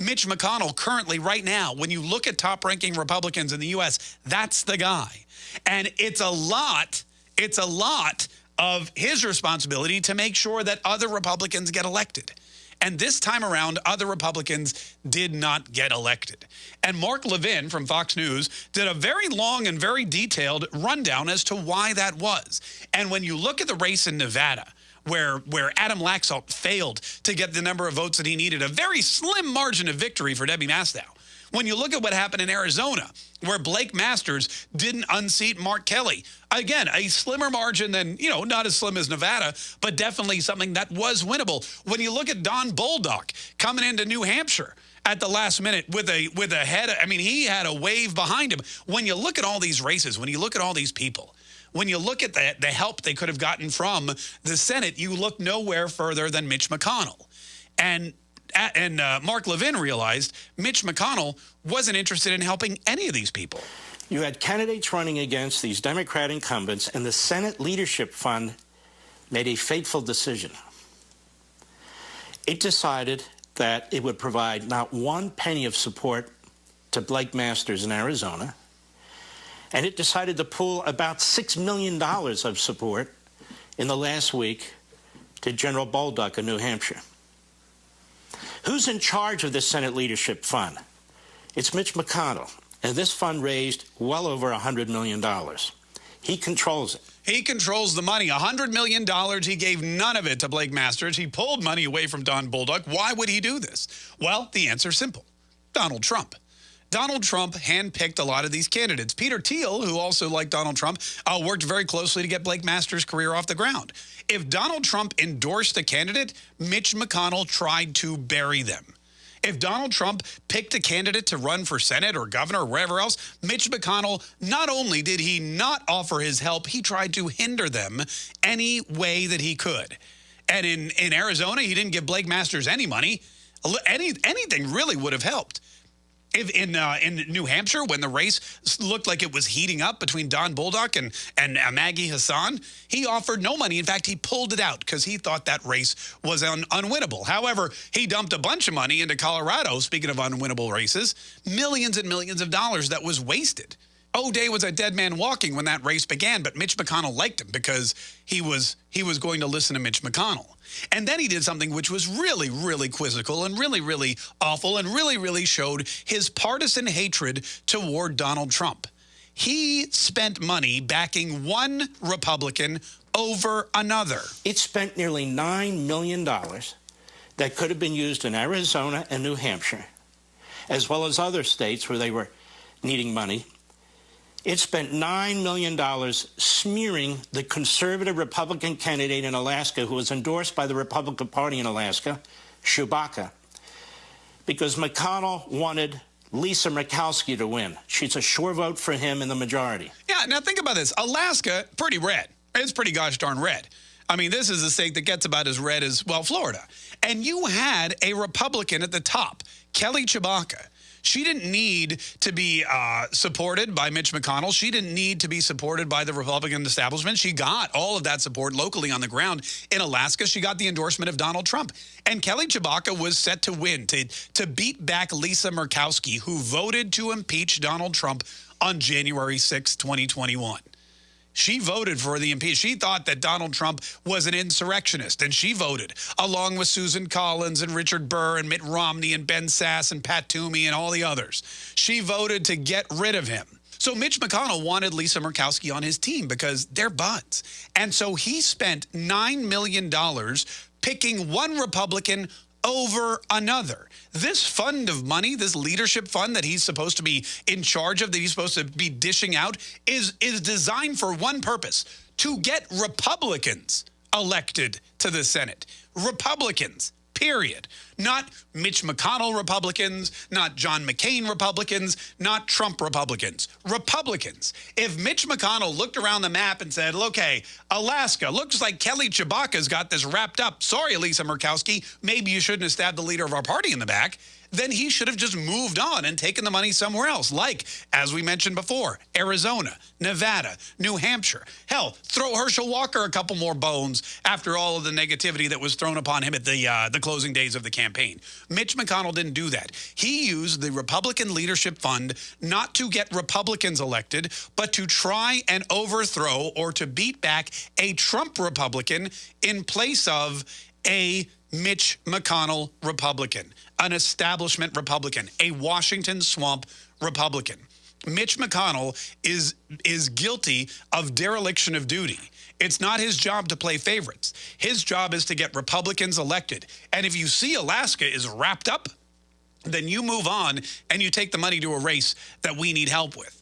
Mitch McConnell currently, right now, when you look at top ranking Republicans in the U.S., that's the guy. And it's a lot, it's a lot of his responsibility to make sure that other Republicans get elected. And this time around, other Republicans did not get elected. And Mark Levin from Fox News did a very long and very detailed rundown as to why that was. And when you look at the race in Nevada, where, where Adam Laxalt failed to get the number of votes that he needed, a very slim margin of victory for Debbie Mastow. When you look at what happened in Arizona, where Blake Masters didn't unseat Mark Kelly, again, a slimmer margin than, you know, not as slim as Nevada, but definitely something that was winnable. When you look at Don Bolduc coming into New Hampshire, at the last minute with a with a head I mean he had a wave behind him when you look at all these races when you look at all these people when you look at the, the help they could have gotten from the Senate, you look nowhere further than Mitch McConnell. And and uh, Mark Levin realized Mitch McConnell wasn't interested in helping any of these people. You had candidates running against these Democrat incumbents, and the Senate Leadership Fund made a fateful decision. It decided that it would provide not one penny of support to Blake Masters in Arizona, and it decided to pull about $6 million of support in the last week to General Bolduc in New Hampshire. Who's in charge of the Senate Leadership Fund? It's Mitch McConnell, and this fund raised well over $100 million. He controls it. He controls the money. $100 million. He gave none of it to Blake Masters. He pulled money away from Don Bolduc. Why would he do this? Well, the answer's simple. Donald Trump. Donald Trump handpicked a lot of these candidates. Peter Thiel, who also, like Donald Trump, uh, worked very closely to get Blake Masters' career off the ground. If Donald Trump endorsed a candidate, Mitch McConnell tried to bury them. If Donald Trump picked a candidate to run for Senate or governor or wherever else, Mitch McConnell, not only did he not offer his help, he tried to hinder them any way that he could. And in, in Arizona, he didn't give Blake Masters any money. Any, anything really would have helped. If in uh, in New Hampshire, when the race looked like it was heating up between Don Bolduc and, and uh, Maggie Hassan, he offered no money. In fact, he pulled it out because he thought that race was un unwinnable. However, he dumped a bunch of money into Colorado, speaking of unwinnable races, millions and millions of dollars that was wasted. O'Dea was a dead man walking when that race began, but Mitch McConnell liked him because he was he was going to listen to Mitch McConnell. And then he did something which was really, really quizzical and really, really awful and really, really showed his partisan hatred toward Donald Trump. He spent money backing one Republican over another. It spent nearly $9 million that could have been used in Arizona and New Hampshire, as well as other states where they were needing money it spent $9 million smearing the conservative Republican candidate in Alaska who was endorsed by the Republican Party in Alaska, Tshibaka, because McConnell wanted Lisa Murkowski to win. She's a sure vote for him in the majority. Yeah, now think about this. Alaska, pretty red. It's pretty gosh darn red. I mean, this is a state that gets about as red as, well, Florida. And you had a Republican at the top, Kelly Tshibaka, she didn't need to be uh, supported by Mitch McConnell. She didn't need to be supported by the Republican establishment. She got all of that support locally on the ground in Alaska. She got the endorsement of Donald Trump. And Kelly Tshibaka was set to win, to, to beat back Lisa Murkowski, who voted to impeach Donald Trump on January 6, 2021. She voted for the impeachment. She thought that Donald Trump was an insurrectionist, and she voted, along with Susan Collins and Richard Burr and Mitt Romney and Ben Sasse and Pat Toomey and all the others. She voted to get rid of him. So Mitch McConnell wanted Lisa Murkowski on his team because they're buds. And so he spent $9 million picking one Republican over another. This fund of money, this leadership fund that he's supposed to be in charge of, that he's supposed to be dishing out, is, is designed for one purpose, to get Republicans elected to the Senate. Republicans period. Not Mitch McConnell Republicans, not John McCain Republicans, not Trump Republicans. Republicans. If Mitch McConnell looked around the map and said, okay, Alaska, looks like Kelly Tshibaka's got this wrapped up. Sorry, Lisa Murkowski, maybe you shouldn't have stabbed the leader of our party in the back. Then he should have just moved on and taken the money somewhere else, like, as we mentioned before, Arizona, Nevada, New Hampshire. Hell, throw Herschel Walker a couple more bones after all of the negativity that was thrown upon him at the, uh, the closing days of the campaign. Mitch McConnell didn't do that. He used the Republican Leadership Fund not to get Republicans elected, but to try and overthrow or to beat back a Trump Republican in place of a Mitch McConnell Republican, an establishment Republican, a Washington swamp Republican. Mitch McConnell is is guilty of dereliction of duty. It's not his job to play favorites. His job is to get Republicans elected. And if you see Alaska is wrapped up, then you move on and you take the money to a race that we need help with.